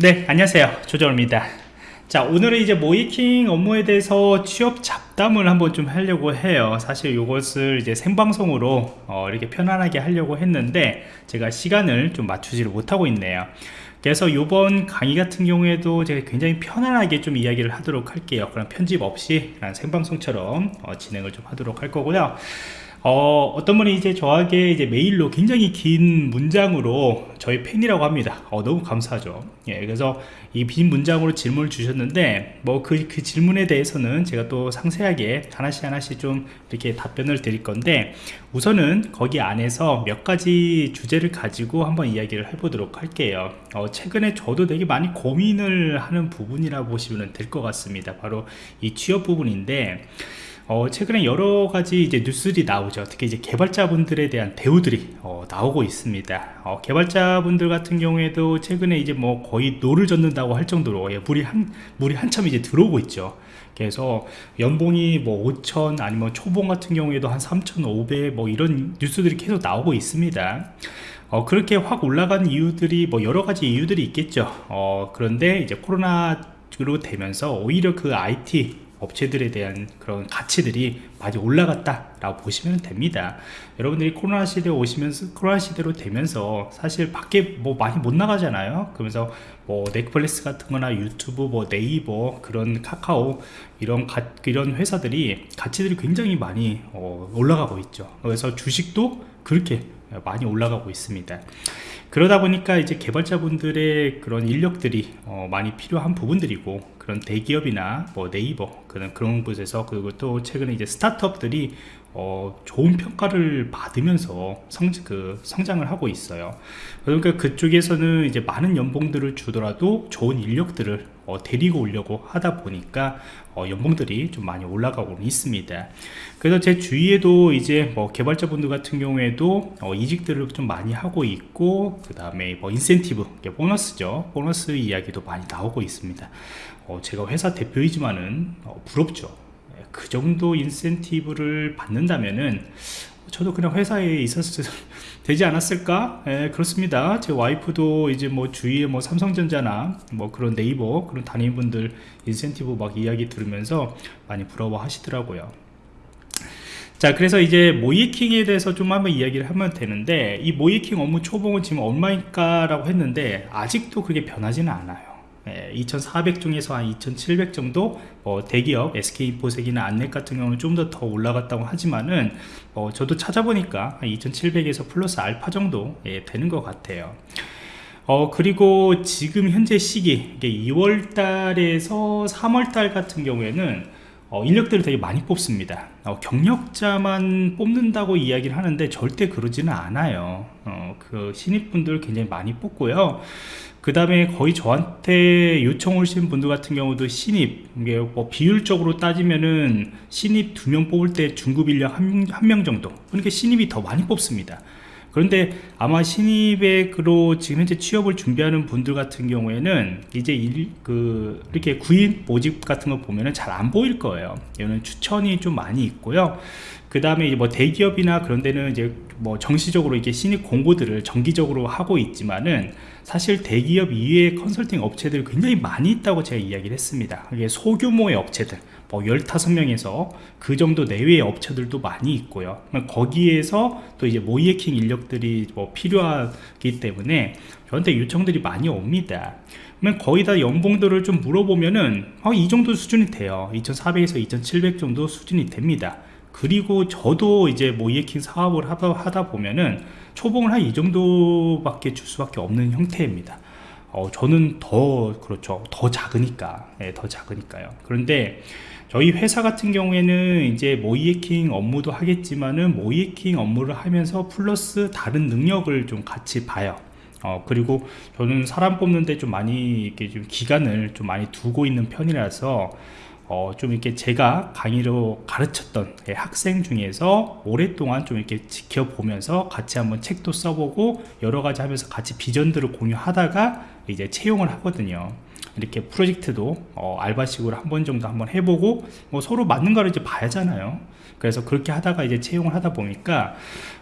네 안녕하세요. 조정입니다. 자 오늘은 이제 모이킹 업무에 대해서 취업 잡담을 한번 좀 하려고 해요. 사실 이것을 이제 생방송으로 어, 이렇게 편안하게 하려고 했는데 제가 시간을 좀 맞추지를 못하고 있네요. 그래서 이번 강의 같은 경우에도 제가 굉장히 편안하게 좀 이야기를 하도록 할게요. 그런 편집 없이 생방송처럼 어, 진행을 좀 하도록 할 거고요 어, 어떤 분이 이제 저에게 이제 메일로 굉장히 긴 문장으로 저희 팬이라고 합니다. 어, 너무 감사하죠. 예, 그래서 이 긴 문장으로 질문을 주셨는데, 뭐 그, 그 질문에 대해서는 제가 또 상세하게 하나씩 하나씩 좀 이렇게 답변을 드릴 건데, 우선은 거기 안에서 몇 가지 주제를 가지고 한번 이야기를 해보도록 할게요. 어, 최근에 저도 되게 많이 고민을 하는 부분이라 보시면 될 것 같습니다. 바로 이 취업 부분인데, 어, 최근에 여러 가지 이제 뉴스들이 나오죠. 특히 이제 개발자분들에 대한 대우들이 어, 나오고 있습니다. 어, 개발자분들 같은 경우에도 최근에 이제 뭐 거의 노를 젓는다고 할 정도로 예, 물이 한 물이 한참 이제 들어오고 있죠. 그래서 연봉이 뭐 5천 아니면 초봉 같은 경우에도 한 3,500 뭐 이런 뉴스들이 계속 나오고 있습니다. 어, 그렇게 확 올라간 이유들이 뭐 여러 가지 이유들이 있겠죠. 어, 그런데 이제 코로나로 되면서 오히려 그 IT 업체들에 대한 그런 가치들이 많이 올라갔다 라고 보시면 됩니다. 여러분들이 코로나 시대에 오시면서 코로나 시대로 되면서 사실 밖에 뭐 많이 못 나가잖아요. 그러면서 뭐 넷플릭스 같은 거나 유튜브 뭐 네이버 그런 카카오 이런 가, 이런 회사들이 가치들이 굉장히 많이 어, 올라가고 있죠. 그래서 주식도 그렇게 많이 올라가고 있습니다. 그러다 보니까 이제 개발자분들의 그런 인력들이 어, 많이 필요한 부분들이고 그런 대기업이나 뭐 네이버 그런 그런 곳에서 그리고 또 최근에 이제 스타트업들이 어, 좋은 평가를 받으면서 성, 그, 성장을 하고 있어요. 그러니까 그쪽에서는 이제 많은 연봉들을 주더라도 좋은 인력들을 어, 데리고 오려고 하다 보니까 어, 연봉들이 좀 많이 올라가고 있습니다. 그래서 제 주위에도 이제 뭐 개발자분들 같은 경우에도 어, 이직들을 좀 많이 하고 있고 그 다음에 뭐 인센티브, 보너스죠. 보너스 이야기도 많이 나오고 있습니다. 어, 제가 회사 대표이지만은 어, 부럽죠. 그 정도 인센티브를 받는다면은 저도 그냥 회사에 있었을 되지 않았을까? 예, 그렇습니다. 제 와이프도 이제 뭐 주위에 뭐 삼성전자나 뭐 그런 네이버 그런 단위분들 인센티브 막 이야기 들으면서 많이 부러워 하시더라고요. 자 그래서 이제 모이킹에 대해서 좀 한번 이야기를 하면 되는데 이 모이킹 업무 초봉은 지금 얼마일까 라고 했는데 아직도 그게 변하지는 않아요 2400 중에서 한 2700 정도 뭐 대기업 SK인포색이나 안넷 같은 경우는 좀 더 더 올라갔다고 하지만은 어 저도 찾아보니까 2700에서 플러스 알파 정도 예, 되는 것 같아요. 어 그리고 지금 현재 시기 2월 달에서 3월 달 같은 경우에는 어, 인력들을 되게 많이 뽑습니다. 어, 경력자만 뽑는다고 이야기를 하는데 절대 그러지는 않아요. 어, 그 신입분들 굉장히 많이 뽑고요. 그 다음에 거의 저한테 요청 오신 분들 같은 경우도 신입 이게 뭐 비율적으로 따지면은 신입 두 명 뽑을 때 중급 인력 한명 정도 그러니까 신입이 더 많이 뽑습니다 그런데 아마 신입으로 지금 현재 취업을 준비하는 분들 같은 경우에는 이제 일, 그 이렇게 구인 모집 같은 거 보면은 잘 안 보일 거예요. 이거는 추천이 좀 많이 있고요. 그 다음에 뭐 대기업이나 그런 데는 이제 뭐 정시적으로 이게 신입 공고들을 정기적으로 하고 있지만은 사실 대기업 이외의 컨설팅 업체들이 굉장히 많이 있다고 제가 이야기를 했습니다. 이게 소규모의 업체들 뭐 15명에서 그 정도 내외의 업체들도 많이 있고요. 거기에서 또 이제 모이에킹 인력들이 뭐 필요하기 때문에 저한테 요청들이 많이 옵니다. 그러면 거의 다 연봉들을 좀 물어보면은 어, 이 정도 수준이 돼요. 2400에서 2700 정도 수준이 됩니다. 그리고 저도 이제 모이에킹 사업을 하다 보면은 초봉을 한 이 정도밖에 줄 수밖에 없는 형태입니다. 어, 저는 더 그렇죠. 더 작으니까. 네, 더 작으니까요. 그런데 저희 회사 같은 경우에는 이제 모이에킹 업무도 하겠지만은 모이에킹 업무를 하면서 플러스 다른 능력을 좀 같이 봐요. 어, 그리고 저는 사람 뽑는데 좀 많이 이렇게 좀 기간을 좀 많이 두고 있는 편이라서 어, 좀 이렇게 제가 강의로 가르쳤던 학생 중에서 오랫동안 좀 이렇게 지켜보면서 같이 한번 책도 써보고 여러 가지 하면서 같이 비전들을 공유하다가 이제 채용을 하거든요 이렇게 프로젝트도 어, 알바식으로 한 번 정도 한번 해보고 뭐 서로 맞는 거를 이제 봐야잖아요. 그래서 그렇게 하다가 이제 채용을 하다 보니까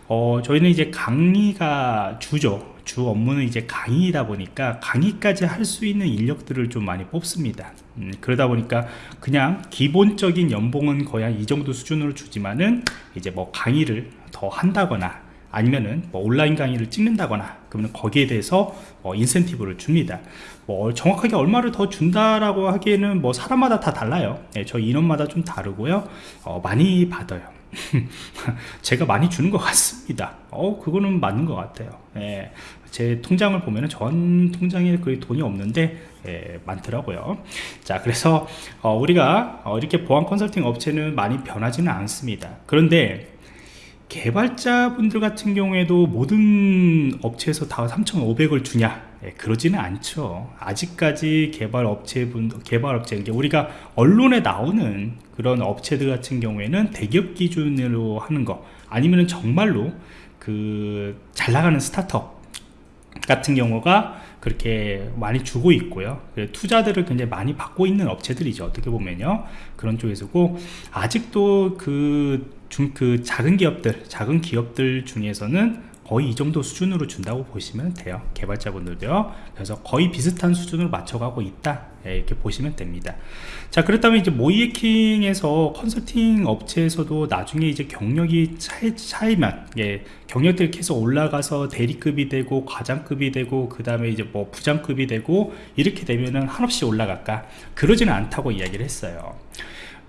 어, 저희는 이제 강의가 주죠. 주 업무는 이제 강의이다 보니까 강의까지 할 수 있는 인력들을 좀 많이 뽑습니다. 음, 그러다 보니까 그냥 기본적인 연봉은 거의 한 이 정도 수준으로 주지만은 이제 뭐 강의를 더 한다거나 아니면은 뭐 온라인 강의를 찍는다거나 그러면 거기에 대해서 어, 인센티브를 줍니다 뭐 정확하게 얼마를 더 준다라고 하기에는 뭐 사람마다 다 달라요. 네, 저 인원마다 좀 다르고요. 어, 많이 받아요. 제가 많이 주는 것 같습니다. 어 그거는 맞는 것 같아요. 예, 제 통장을 보면은 전 통장에 거의 돈이 없는데 예, 많더라고요. 자 그래서 어, 우리가 어, 이렇게 보안 컨설팅 업체는 많이 변하지는 않습니다. 그런데 개발자분들 같은 경우에도 모든 업체에서 다 3,500을 주냐 예, 그러지는 않죠. 아직까지 개발 업체분 개발 업체 우리가 언론에 나오는 그런 업체들 같은 경우에는 대기업 기준으로 하는 거 아니면 정말로 그 잘 나가는 스타트업 같은 경우가 그렇게 많이 주고 있고요. 투자들을 굉장히 많이 받고 있는 업체들이죠. 어떻게 보면요. 그런 쪽에서고 아직도 그 중, 그 작은 기업들 작은 기업들 중에서는 거의 이 정도 수준으로 준다고 보시면 돼요. 개발자분들도요. 그래서 거의 비슷한 수준으로 맞춰가고 있다. 예, 이렇게 보시면 됩니다. 자 그렇다면 이제 모이에킹에서 컨설팅 업체에서도 나중에 이제 경력이 차이, 차이만 예, 경력들이 계속 올라가서 대리급이 되고 과장급이 되고 그 다음에 이제 뭐 부장급이 되고 이렇게 되면은 한없이 올라갈까? 그러지는 않다고 이야기를 했어요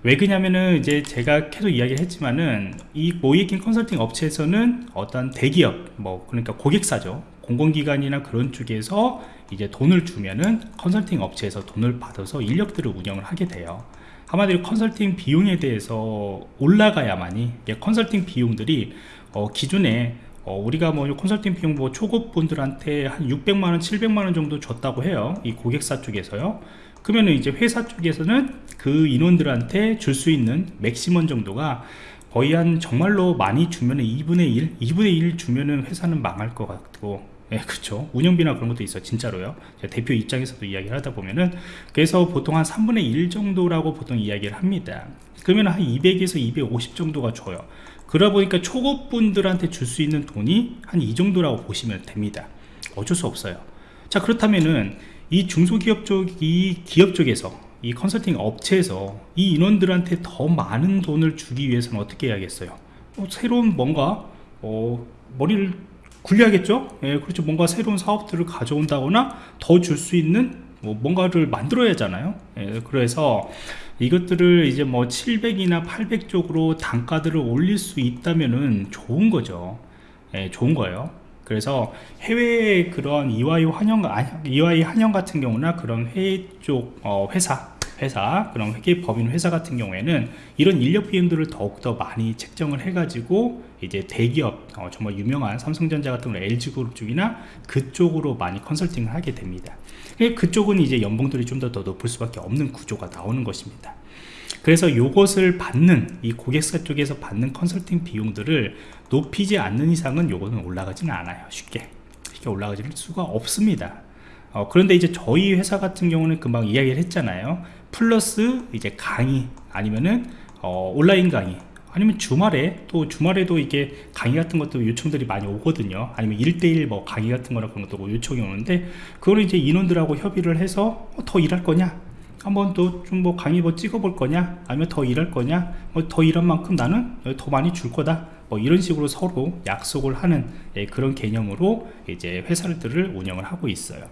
왜 그냐면은 이제 제가 계속 이야기를 했지만은 이 모이킹 컨설팅 업체에서는 어떤 대기업 뭐 그러니까 고객사죠. 공공기관이나 그런 쪽에서 이제 돈을 주면은 컨설팅 업체에서 돈을 받아서 인력들을 운영을 하게 돼요. 한마디로 컨설팅 비용에 대해서 올라가야만이 컨설팅 비용들이 어 기존에 어 우리가 뭐 컨설팅 비용 뭐 초급 분들한테 한 600만원 700만원 정도 줬다고 해요. 이 고객사 쪽에서요 그러면 이제 회사 쪽에서는 그 인원들한테 줄 수 있는 맥시멈 정도가 거의 한 정말로 많이 주면은 2분의 1 2분의 1 주면은 회사는 망할 것 같고. 예, 그렇죠 운영비나 그런 것도 있어 진짜로요. 대표 입장에서도 이야기를 하다 보면은. 그래서 보통 한 3분의 1 정도라고 보통 이야기를 합니다. 그러면 한 200에서 250 정도가 줘요. 그러다 보니까 초급 분들한테 줄 수 있는 돈이 한 이 정도라고 보시면 됩니다. 어쩔 수 없어요. 자 그렇다면은 이 중소기업 쪽, 이 기업 쪽에서 이 컨설팅 업체에서 이 인원들한테 더 많은 돈을 주기 위해서는 어떻게 해야겠어요? 어, 새로운 뭔가 어, 머리를 굴려야겠죠? 예, 그렇죠. 뭔가 새로운 사업들을 가져온다거나 더 줄 수 있는 뭐 뭔가를 만들어야 하잖아요. 예, 그래서 이것들을 이제 뭐 700이나 800 쪽으로 단가들을 올릴 수 있다면은 좋은 거죠. 예, 좋은 거예요. 그래서 해외 그런 EY 환영, EY 환영 같은 경우나 그런 해외 쪽 어, 회사 회사 그런 회계 법인 회사 같은 경우에는 이런 인력 비용들을 더욱더 많이 책정을 해 가지고 이제 대기업 어, 정말 유명한 삼성전자 같은 경우 LG그룹 쪽이나 그쪽으로 많이 컨설팅을 하게 됩니다. 그쪽은 이제 연봉들이 좀 더 더 높을 수밖에 없는 구조가 나오는 것입니다 그래서 이것을 받는 이 고객사 쪽에서 받는 컨설팅 비용들을 높이지 않는 이상은 요거는 올라가지는 않아요. 쉽게. 쉽게 올라가질 수가 없습니다. 어, 그런데 이제 저희 회사 같은 경우는 금방 이야기를 했잖아요. 플러스 이제 강의 아니면은 어, 온라인 강의 아니면 주말에 또 주말에도 이게 강의 같은 것도 요청들이 많이 오거든요. 아니면 1대1 뭐 강의 같은 거나 그런 것도 요청이 오는데 그거는 이제 인원들하고 협의를 해서 어, 더 일할 거냐 한번 또좀뭐 강의 뭐 찍어볼 거냐? 아니면 더 일할 거냐? 뭐 더 일한 만큼 나는 더 많이 줄 거다. 뭐 이런 식으로 서로 약속을 하는 예, 그런 개념으로 이제 회사들을 운영을 하고 있어요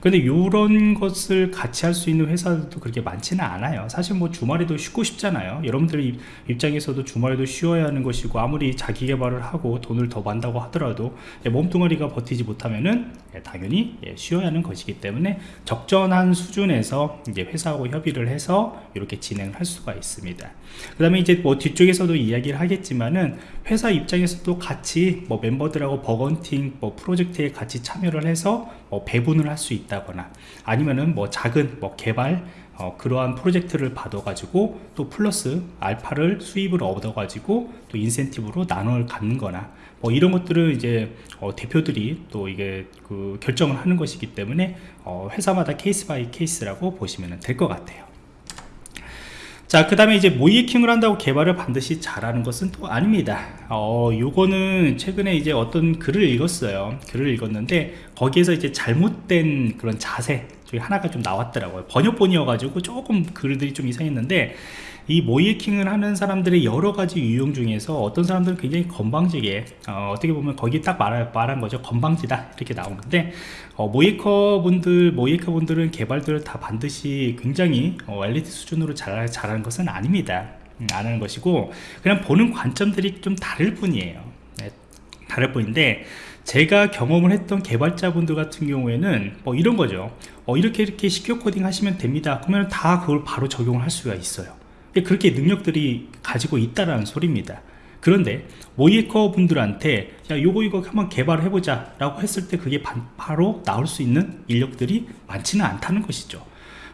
근데 이런 것을 같이 할 수 있는 회사들도 그렇게 많지는 않아요. 사실 뭐 주말에도 쉬고 싶잖아요. 여러분들 입장에서도 주말에도 쉬어야 하는 것이고 아무리 자기 개발을 하고 돈을 더 받는다고 하더라도 예, 몸뚱아리가 버티지 못하면은 예, 당연히 예, 쉬어야 하는 것이기 때문에 적절한 수준에서 이제 회사하고 협의를 해서 이렇게 진행을 할 수가 있습니다. 그 다음에 이제 뭐 뒤쪽에서도 이야기를 하겠지만은 회사 입장에서도 같이 뭐 멤버들하고 bug hunting 뭐 프로젝트에 같이 참여를 해서 뭐 배분을 할 수 있다거나 아니면은 뭐 작은 뭐 개발 어, 그러한 프로젝트를 받아 가지고 또 플러스 알파를 수입을 얻어 가지고 또 인센티브로 나눠 갖는 거나 뭐 이런 것들은 이제 어, 대표들이 또 이게 그 결정을 하는 것이기 때문에 어, 회사마다 case by case라고 보시면 될 것 같아요 자 그 다음에 이제 모이킹을 한다고 개발을 반드시 잘하는 것은 또 아닙니다. 어 요거는 최근에 이제 어떤 글을 읽었어요. 글을 읽었는데 거기에서 이제 잘못된 그런 자세 중에 하나가 좀 나왔더라고요. 번역본이어 가지고 조금 글들이 좀 이상했는데 이 모이킹을 하는 사람들의 여러 가지 유형 중에서 어떤 사람들은 굉장히 건방지게 어, 떻게 보면 거기 딱 말, 말한 거죠. 건방지다. 이렇게 나오는데 어, 모이커 분들 모이커 분들은 개발들을 다 반드시 굉장히 어, 엘리트 수준으로 잘, 잘하는 것은 아닙니다. 음, 안 하는 것이고 그냥 보는 관점들이 좀 다를 뿐이에요. 네, 다를 뿐인데 제가 경험을 했던 개발자분들 같은 경우에는 뭐 이런 거죠. 어, 이렇게 이렇게 시큐어 코딩 하시면 됩니다. 그러면 다 그걸 바로 적용을 할 수가 있어요 그렇게 능력들이 가지고 있다라는 소리입니다. 그런데 모이커 분들한테 야 요거 이거 한번 개발을 해보자 라고 했을 때 그게 바로 나올 수 있는 인력들이 많지는 않다는 것이죠.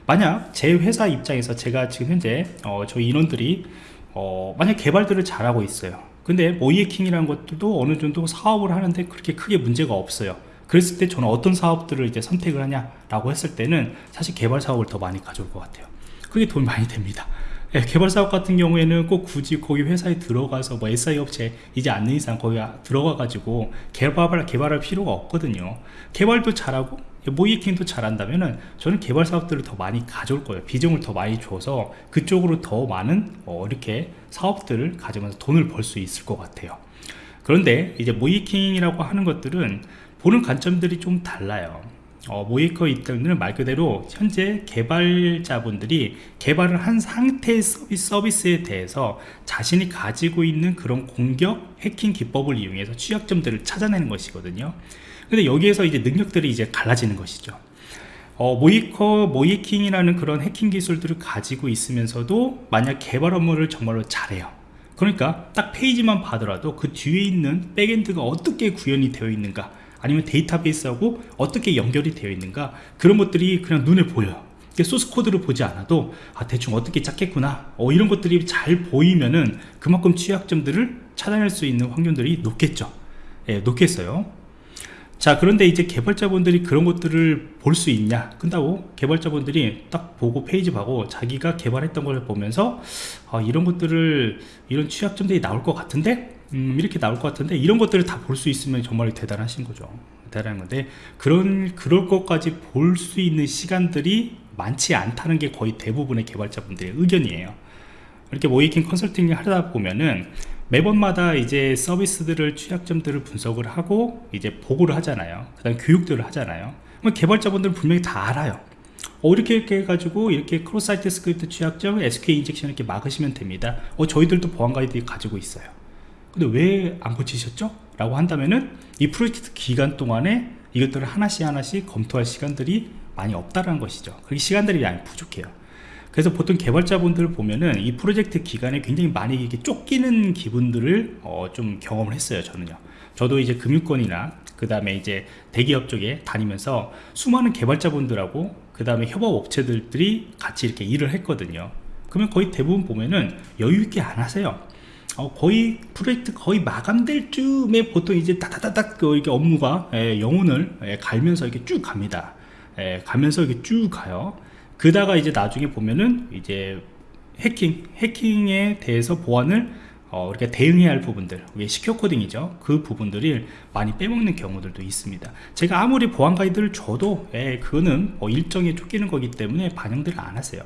만약 제 회사 입장에서 제가 지금 현재 어, 저희 인원들이 어, 만약 개발들을 잘하고 있어요. 근데 모이에킹이라는 것들도 어느 정도 사업을 하는데 그렇게 크게 문제가 없어요. 그랬을 때 저는 어떤 사업들을 이제 선택을 하냐 라고 했을 때는 사실 개발 사업을 더 많이 가져올 것 같아요. 그게 돈이 많이 됩니다 예, 개발 사업 같은 경우에는 꼭 굳이 거기 회사에 들어가서 뭐 SI 업체 이제 않는 이상 거기 들어가 가지고 개발을 개발할 필요가 없거든요. 개발도 잘하고 모이킹도 잘한다면은 저는 개발 사업들을 더 많이 가져올 거예요. 비중을 더 많이 줘서 그쪽으로 더 많은 어, 이렇게 사업들을 가져면서 돈을 벌 수 있을 것 같아요. 그런데 이제 모이킹이라고 하는 것들은 보는 관점들이 좀 달라요 어, 모이커 입장들은 말 그대로 현재 개발자분들이 개발을 한 상태의 서비스, 서비스 에 대해서 자신이 가지고 있는 그런 공격 해킹 기법을 이용해서 취약점들을 찾아내는 것이거든요. 근데 여기에서 이제 능력들이 이제 갈라지는 것이죠. 어, 모의해커, 모의해킹이라는 그런 해킹 기술들을 가지고 있으면서도 만약 개발 업무를 정말로 잘해요. 그러니까 딱 페이지만 봐더라도 그 뒤에 있는 backend가 어떻게 구현이 되어 있는가 아니면 데이터베이스하고 어떻게 연결이 되어 있는가? 그런 것들이 그냥 눈에 보여요. source code를 보지 않아도 아 대충 어떻게 짰겠구나. 어, 이런 것들이 잘 보이면은 그만큼 취약점들을 찾아낼 수 있는 확률들이 높겠죠. 예, 높겠어요. 자 그런데 이제 개발자분들이 그런 것들을 볼 수 있냐? 끝나고 개발자분들이 딱 보고 페이지 보고 자기가 개발했던 걸 보면서 아, 이런 것들을 이런 취약점들이 나올 것 같은데 음, 이렇게 나올 것 같은데 이런 것들을 다 볼 수 있으면 정말 대단하신 거죠. 대단한 건데 그런 그럴 것까지 볼 수 있는 시간들이 많지 않다는 게 거의 대부분의 개발자분들의 의견이에요. 이렇게 모이킹 컨설팅을 하다 보면은 매번마다 이제 서비스들을 취약점들을 분석을 하고 이제 보고를 하잖아요. 그 다음 교육들을 하잖아요. 그럼 개발자분들은 분명히 다 알아요. 어, 이렇게 이렇게 해가지고 이렇게 cross site script 취약점 SQL injection 이렇게 막으시면 됩니다. 어, 저희들도 보안 가이드 가지고 있어요 근데 왜 안 고치셨죠? 라고 한다면은 이 프로젝트 기간 동안에 이것들을 하나씩 하나씩 검토할 시간들이 많이 없다는 것이죠. 그게 시간들이 많이 부족해요. 그래서 보통 개발자분들 보면은 이 프로젝트 기간에 굉장히 많이 이렇게 쫓기는 기분들을 어, 좀 경험을 했어요 저는요. 저도 이제 금융권이나 그 다음에 이제 대기업 쪽에 다니면서 수많은 개발자분들하고 그 다음에 협업 업체들이 같이 이렇게 일을 했거든요. 그러면 거의 대부분 보면은 여유있게 안 하세요 어, 거의 프로젝트 거의 마감될 쯤에 보통 이제 따다다닥 그 이렇게 업무가 예, 영혼을 예, 갈면서 이렇게 쭉 갑니다. 예, 가면서 이렇게 쭉 가요. 그다가 이제 나중에 보면은 이제 해킹, 해킹에 대해서 보안을 어, 우리가 대응해야 할 부분들, 이게 시큐어 코딩이죠. 그 부분들을 많이 빼먹는 경우들도 있습니다. 제가 아무리 보안 가이드를 줘도, 예, 그거는 뭐 일정에 쫓기는 거기 때문에 반영들을 안 하세요.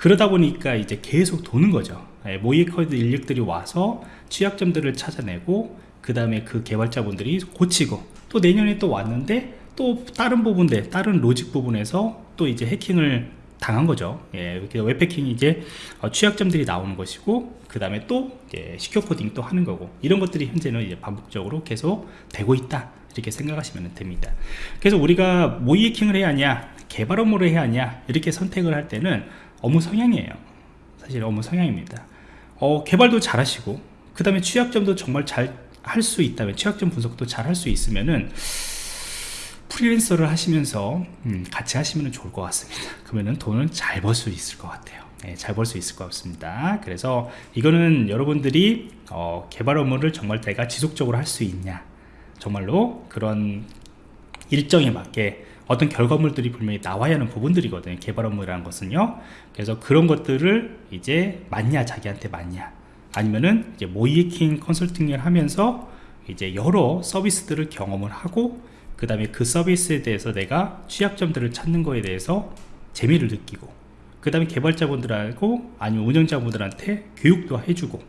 그러다 보니까 이제 계속 도는 거죠. 예, 모이커드 인력들이 와서 취약점들을 찾아내고 그 다음에 그 개발자분들이 고치고 또 내년에 또 왔는데 또 다른 부분들 다른 로직 부분에서 또 이제 해킹을 당한 거죠. 예, 웹해킹이 이제 어, 취약점들이 나오는 것이고 그 다음에 또 시큐어 코딩 또 하는 거고 이런 것들이 현재는 이제 반복적으로 계속 되고 있다. 이렇게 생각하시면 됩니다. 그래서 우리가 모의 해킹을 해야 하냐 개발 업무를 해야 하냐 이렇게 선택을 할 때는 업무 성향이에요. 사실 업무 성향입니다. 어, 개발도 잘 하시고 그 다음에 취약점도 정말 잘 할 수 있다면 취약점 분석도 잘 할 수 있으면은 프리랜서를 하시면서 음, 같이 하시면 좋을 것 같습니다. 그러면 돈을 잘 벌 수 있을 것 같아요. 예, 잘벌수 있을 것 같습니다. 그래서 이거는 여러분들이 어, 개발 업무를 정말 내가 지속적으로 할 수 있냐 정말로 그런 일정에 맞게 어떤 결과물들이 분명히 나와야 하는 부분들이거든요. 개발 업무라는 것은요. 그래서 그런 것들을 이제 맞냐 자기한테 맞냐 아니면은 이제 모이킹 컨설팅을 하면서 이제 여러 서비스들을 경험을 하고 그 다음에 그 서비스에 대해서 내가 취약점들을 찾는 거에 대해서 재미를 느끼고 그 다음에 개발자분들하고 아니면 운영자분들한테 교육도 해주고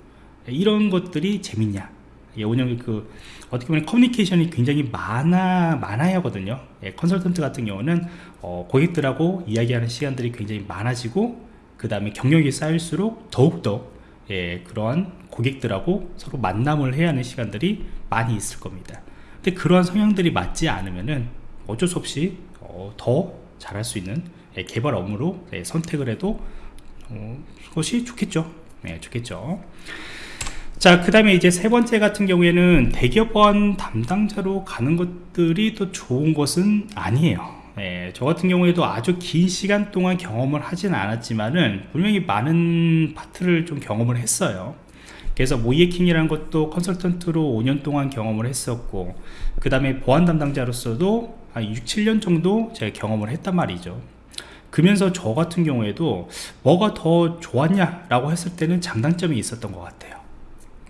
이런 것들이 재밌냐 예, 운영 그 어떻게 보면 커뮤니케이션이 굉장히 많아 많아야 하거든요. 예, 컨설턴트 같은 경우는 어, 고객들하고 이야기하는 시간들이 굉장히 많아지고 그 다음에 경력이 쌓일수록 더욱더 예, 그러한 고객들하고 서로 만남을 해야 하는 시간들이 많이 있을 겁니다. 근데 그러한 성향들이 맞지 않으면은 어쩔 수 없이 어, 더 잘할 수 있는 예, 개발 업무로 예, 선택을 해도 어, 그것이 좋겠죠. 네, 좋겠죠. 자, 그 다음에 이제 세 번째 같은 경우에는 대기업원 담당자로 가는 것들이 또 좋은 것은 아니에요. 예, 저 같은 경우에도 아주 긴 시간 동안 경험을 하진 않았지만은 분명히 많은 파트를 좀 경험을 했어요. 그래서 모이에킹이라는 것도 컨설턴트로 5년 동안 경험을 했었고 그 다음에 보안 담당자로서도 한 6, 7년 정도 제가 경험을 했단 말이죠. 그러면서 저 같은 경우에도 뭐가 더 좋았냐 라고 했을 때는 장단점이 있었던 것 같아요.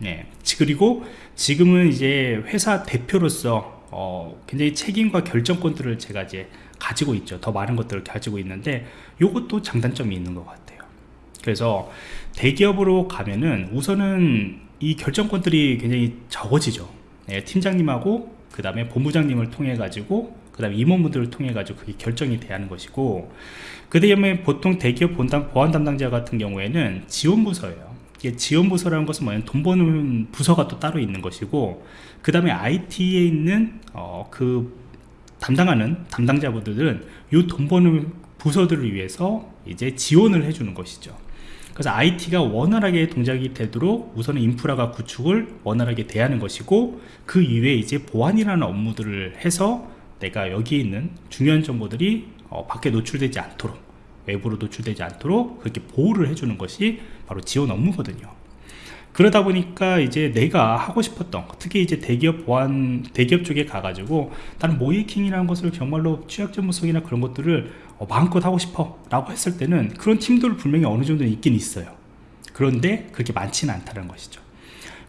네. 그리고 지금은 이제 회사 대표로서 어, 굉장히 책임과 결정권들을 제가 이제 가지고 있죠. 더 많은 것들을 가지고 있는데 이것도 장단점이 있는 것 같아요. 그래서 대기업으로 가면은 우선은 이 결정권들이 굉장히 적어지죠. 네, 팀장님하고 그 다음에 본부장님을 통해 가지고 그 다음에 임원분들을 통해 가지고 그게 결정이 돼야 하는 것이고 그 다음에 보통 대기업 본담 보안 담당자 같은 경우에는 지원부서예요. 지원 부서라는 것은 뭐냐면 돈 버는 부서가 또 따로 있는 것이고 그 다음에 IT에 있는 어, 그 담당하는 담당자분들은 이 돈 버는 부서들을 위해서 이제 지원을 해주는 것이죠. 그래서 IT가 원활하게 동작이 되도록 우선은 인프라가 구축을 원활하게 대하는 것이고 그 이외에 이제 보안이라는 업무들을 해서 내가 여기에 있는 중요한 정보들이 어, 밖에 노출되지 않도록 외부로 노출되지 않도록 그렇게 보호를 해주는 것이 바로 지원 업무거든요. 그러다 보니까 이제 내가 하고 싶었던 특히 이제 대기업 보안 대기업 쪽에 가가지고 나는 모이킹이라는 것을 정말로 취약점 분석이나 그런 것들을 어, 마음껏 하고 싶어 라고 했을 때는 그런 팀들 분명히 어느 정도 있긴 있어요. 그런데 그렇게 많지는 않다는 것이죠.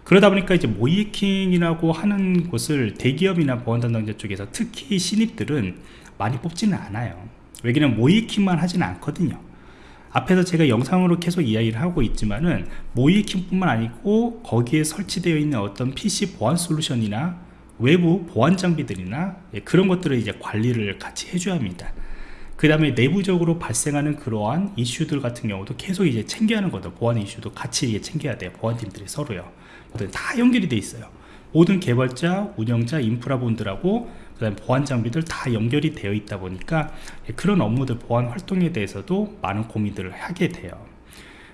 그러다 보니까 이제 모이킹이라고 하는 곳을 대기업이나 보안 담당자 쪽에서 특히 신입들은 많이 뽑지는 않아요 왜냐면 모이킹만 하지는 않거든요. 앞에서 제가 영상으로 계속 이야기를 하고 있지만은 모이킹 뿐만 아니고 거기에 설치되어 있는 어떤 PC 보안 솔루션이나 외부 보안 장비들이나 예, 그런 것들을 이제 관리를 같이 해줘야 합니다. 그 다음에 내부적으로 발생하는 그러한 이슈들 같은 경우도 계속 이제 챙겨야 하는 거죠. 보안 이슈도 같이 이제 챙겨야 돼요. 보안팀들이 서로요. 다 연결이 돼 있어요. 모든 개발자, 운영자, 인프라 분들하고 그다음 보안 장비들 다 연결이 되어 있다 보니까 그런 업무들 보안 활동에 대해서도 많은 고민들을 하게 돼요.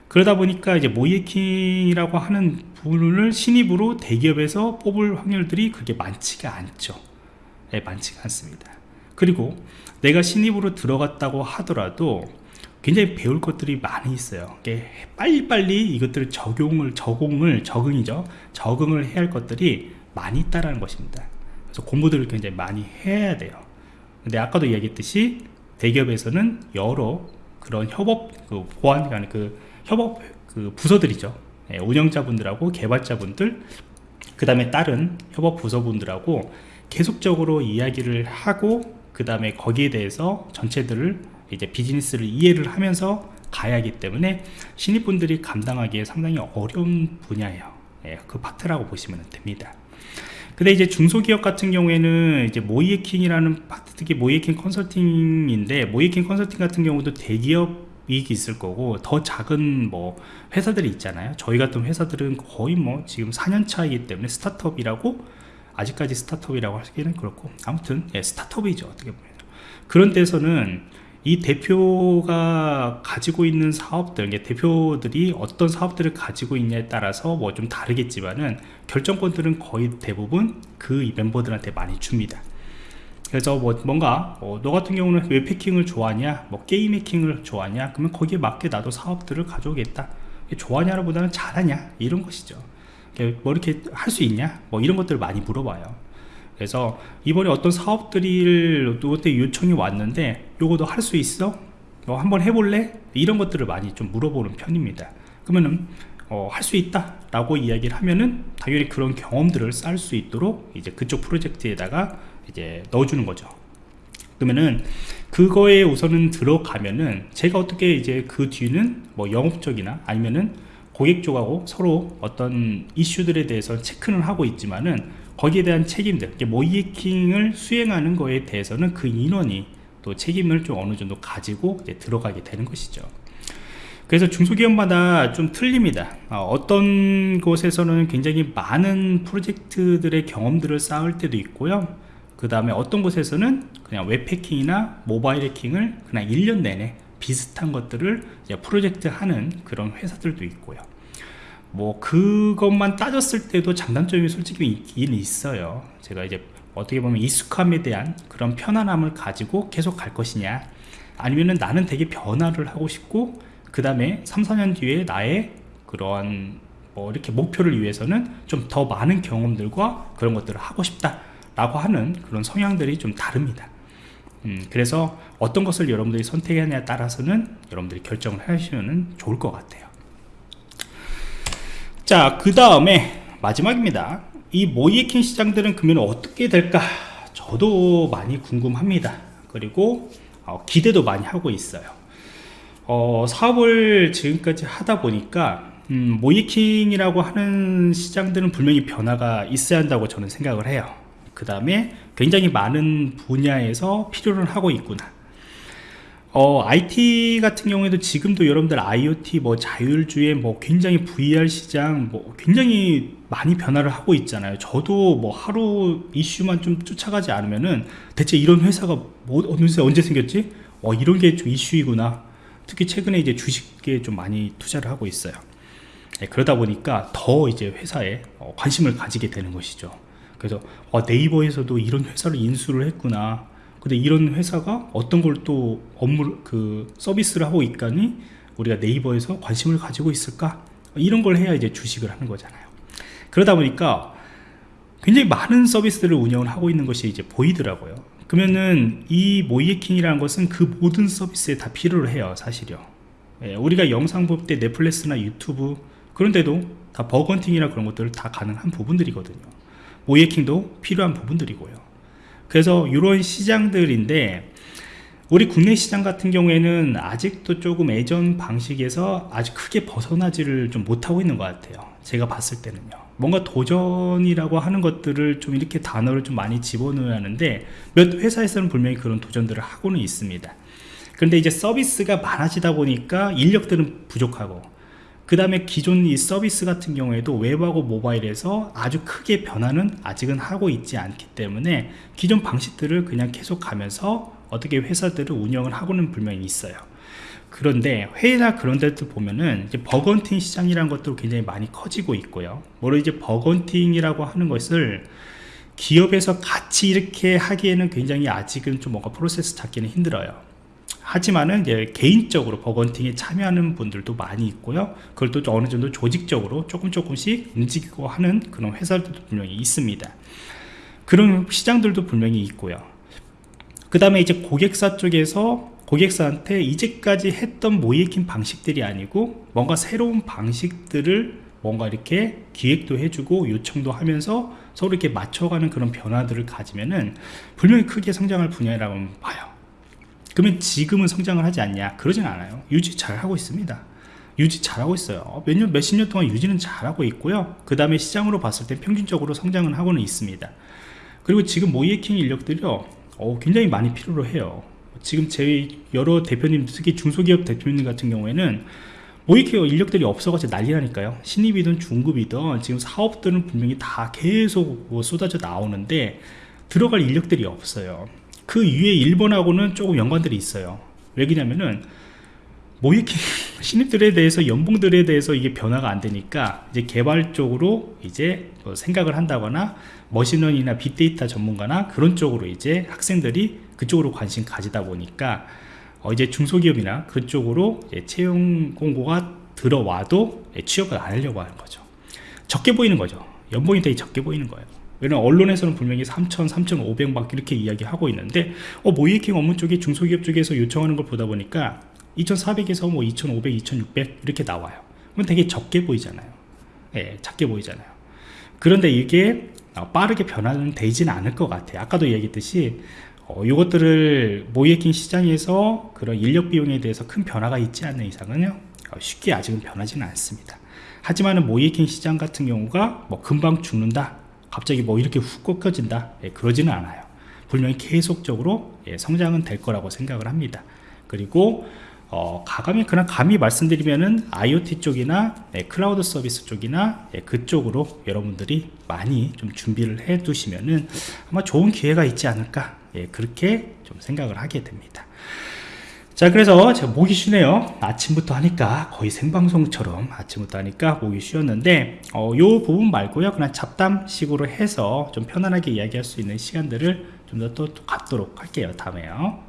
그러다 보니까 이제 모이킹이라고 하는 부분을 신입으로 대기업에서 뽑을 확률들이 그렇게 많지가 않죠. 네, 많지가 않습니다. 그리고 내가 신입으로 들어갔다고 하더라도 굉장히 배울 것들이 많이 있어요. 빨리빨리 이것들을 적용을 적응을 적응이죠. 적응을 해야 할 것들이 많이 있다라는 것입니다 그래서 공부들을 굉장히 많이 해야 돼요. 근데 아까도 이야기했듯이 대기업에서는 여러 그런 협업 그 보안 그 협업 그 부서들이죠. 예, 운영자분들하고 개발자분들 그 다음에 다른 협업 부서분들하고 계속적으로 이야기를 하고 그 다음에 거기에 대해서 전체들을 이제 비즈니스를 이해를 하면서 가야 하기 때문에 신입분들이 감당하기에 상당히 어려운 분야예요. 예, 그 파트라고 보시면 됩니다 근데 이제 중소기업 같은 경우에는 이제 모의해킹이라는 파트 특히 모의해킹 컨설팅인데 모의해킹 컨설팅 같은 경우도 대기업 이익이 있을 거고 더 작은 뭐 회사들이 있잖아요. 저희 같은 회사들은 거의 뭐 지금 4년 차이기 때문에 스타트업이라고 아직까지 스타트업이라고 하기는 그렇고 아무튼 예, 스타트업이죠 어떻게 보면. 그런 데서는 이 대표가 가지고 있는 사업들 대표들이 어떤 사업들을 가지고 있냐에 따라서 뭐 좀 다르겠지만은 결정권들은 거의 대부분 그 멤버들한테 많이 줍니다. 그래서 뭐 뭔가 어, 너 같은 경우는 웹 해킹을 좋아하냐? 뭐 게임 해킹을 좋아하냐? 그러면 거기에 맞게 나도 사업들을 가져오겠다. 좋아하냐보다는 잘하냐? 이런 것이죠. 뭐 이렇게 할 수 있냐? 뭐 이런 것들을 많이 물어봐요. 그래서 이번에 어떤 사업들이 너한테 요청이 왔는데 요거 도 할 수 있어? 너 한번 해볼래? 이런 것들을 많이 좀 물어보는 편입니다 그러면은 어, 할 수 있다 라고 이야기를 하면은 당연히 그런 경험들을 쌓을 수 있도록 이제 그쪽 프로젝트에다가 이제 넣어주는 거죠 그러면은 그거에 우선은 들어가면은 제가 어떻게 이제 그 뒤는 뭐 영업적이나 아니면은 고객 쪽하고 서로 어떤 이슈들에 대해서 체크는 하고 있지만은 거기에 대한 책임들 모이킹을 수행하는 거에 대해서는 그 인원이 또 책임을 좀 어느 정도 가지고 들어가게 되는 것이죠. 그래서 중소기업마다 좀 틀립니다. 어, 떤 곳에서는 굉장히 많은 프로젝트들의 경험들을 쌓을 때도 있고요. 그 다음에 어떤 곳에서는 그냥 웹해킹이나 모바일 해킹을 그냥 1년 내내 비슷한 것들을 프로젝트 하는 그런 회사들도 있고요. 뭐 그것만 따졌을 때도 장단점이 솔직히 있긴 있어요. 제가 이제 어떻게 보면 익숙함에 대한 그런 편안함을 가지고 계속 갈 것이냐 아니면은 나는 되게 변화를 하고 싶고 그 다음에 3, 4년 뒤에 나의 그러한 뭐 이렇게 목표를 위해서는 좀 더 많은 경험들과 그런 것들을 하고 싶다 라고 하는 그런 성향들이 좀 다릅니다. 음, 그래서 어떤 것을 여러분들이 선택하냐에 따라서는 여러분들이 결정을 하시면 좋을 것 같아요. 자 그 다음에 마지막입니다 이 모이에킹 시장들은 그러면 어떻게 될까? 저도 많이 궁금합니다. 그리고 어, 기대도 많이 하고 있어요. 어, 사업을 지금까지 하다 보니까 음, 모이킹이라고 하는 시장들은 분명히 변화가 있어야 한다고 저는 생각을 해요. 그 다음에 굉장히 많은 분야에서 필요를 하고 있구나. 어, IT 같은 경우에도 지금도 여러분들 IoT 뭐 자율주행 뭐 굉장히 VR 시장 뭐 굉장히 많이 변화를 하고 있잖아요. 저도 뭐 하루 이슈만 좀 쫓아가지 않으면은 대체 이런 회사가 뭐 어느새 언제 생겼지? 어 이런 게 좀 이슈이구나. 특히 최근에 이제 주식에 좀 많이 투자를 하고 있어요. 네, 그러다 보니까 더 이제 회사에 어, 관심을 가지게 되는 것이죠. 그래서 어, 네이버에서도 이런 회사를 인수를 했구나. 근데 이런 회사가 어떤 걸 또 업무 그 서비스를 하고 있다니 우리가 네이버에서 관심을 가지고 있을까? 이런 걸 해야 이제 주식을 하는 거잖아요 그러다 보니까 굉장히 많은 서비스들을 운영을 하고 있는 것이 이제 보이더라고요. 그러면은 이 모이에킹이라는 것은 그 모든 서비스에 다 필요로 해요 사실요. 예, 우리가 영상 볼 때 넷플릭스나 유튜브 그런데도 다 버건팅이나 그런 것들 다 가능한 부분들이거든요. 모이에킹도 필요한 부분들이고요. 그래서 이런 시장들인데 우리 국내 시장 같은 경우에는 아직도 조금 예전 방식에서 아주 크게 벗어나지를 좀 못하고 있는 것 같아요. 제가 봤을 때는요 뭔가 도전이라고 하는 것들을 좀 이렇게 단어를 좀 많이 집어넣어야 하는데 몇 회사에서는 분명히 그런 도전들을 하고는 있습니다. 그런데 이제 서비스가 많아지다 보니까 인력들은 부족하고 그 다음에 기존 이 서비스 같은 경우에도 웹하고 모바일에서 아주 크게 변화는 아직은 하고 있지 않기 때문에 기존 방식들을 그냥 계속 가면서 어떻게 회사들을 운영을 하고는 분명히 있어요 그런데 해외나 그런 데들 보면은 이제 bug hunting 시장이라는 것도 굉장히 많이 커지고 있고요. 뭐로 이제 bug hunting이라고 하는 것을 기업에서 같이 이렇게 하기에는 굉장히 아직은 좀 뭔가 프로세스 잡기는 힘들어요. 하지만은 이제 개인적으로 bug hunting에 참여하는 분들도 많이 있고요. 그걸 또 어느 정도 조직적으로 조금 조금씩 움직이고 하는 그런 회사들도 분명히 있습니다. 그런 시장들도 분명히 있고요. 그 다음에 이제 고객사 쪽에서 고객사한테 이제까지 했던 모의해킹 방식들이 아니고 뭔가 새로운 방식들을 뭔가 이렇게 기획도 해주고 요청도 하면서 서로 이렇게 맞춰가는 그런 변화들을 가지면은 분명히 크게 성장할 분야라고 봐요. 그러면 지금은 성장을 하지 않냐? 그러진 않아요. 유지 잘 하고 있습니다. 유지 잘하고 있어요. 몇 년, 몇십 년 동안 유지는 잘하고 있고요. 그 다음에 시장으로 봤을 때 평균적으로 성장은 하고는 있습니다. 그리고 지금 모이에킹 인력들이요. 어, 굉장히 많이 필요로 해요 지금 제 여러 대표님 특히 중소기업 대표님 같은 경우에는 모이케어 인력들이 없어가지고 난리라니까요. 신입이든 중급이든 지금 사업들은 분명히 다 계속 뭐 쏟아져 나오는데 들어갈 인력들이 없어요. 그 위에 일본하고는 조금 연관들이 있어요. 왜냐면은 모이킹 신입들에 대해서 연봉들에 대해서 이게 변화가 안 되니까 이제 개발 쪽으로 이제 뭐 생각을 한다거나 머신러닝이나 빅데이터 전문가나 그런 쪽으로 이제 학생들이 그쪽으로 관심 가지다 보니까 어 이제 중소기업이나 그쪽으로 채용 공고가 들어와도 취업을 안 하려고 하는 거죠. 적게 보이는 거죠. 연봉이 되게 적게 보이는 거예요. 왜냐면 언론에서는 분명히 3,000, 3,500막 이렇게 이야기하고 있는데 어 모이킹 업무 쪽에 중소기업 쪽에서 요청하는 걸 보다 보니까 2,400에서 뭐 2,500, 2,600 이렇게 나와요. 그럼 되게 적게 보이잖아요. 예, 작게 보이잖아요. 그런데 이게 어, 빠르게 변화는 되지는 않을 것 같아요. 아까도 얘기했듯이 어, 이것들을 모이킹 시장에서 그런 인력 비용에 대해서 큰 변화가 있지 않는 이상은요 어, 쉽게 아직은 변하지는 않습니다. 하지만은 모이킹 시장 같은 경우가 뭐 금방 죽는다, 갑자기 뭐 이렇게 훅 꺾여진다, 예, 그러지는 않아요. 분명히 계속적으로 예, 성장은 될 거라고 생각을 합니다. 그리고 어, 가감히 그냥 감히 말씀드리면은 IoT 쪽이나 네, 클라우드 서비스 쪽이나 예, 그쪽으로 여러분들이 많이 좀 준비를 해 두시면은 아마 좋은 기회가 있지 않을까 예, 그렇게 좀 생각을 하게 됩니다. 자 그래서 제가 목이 쉬네요. 아침부터 하니까 거의 생방송처럼 아침부터 하니까 목이 쉬었는데 어, 요 부분 말고요. 그냥 잡담식으로 해서 좀 편안하게 이야기할 수 있는 시간들을 좀 더 또 갖도록 할게요 다음에요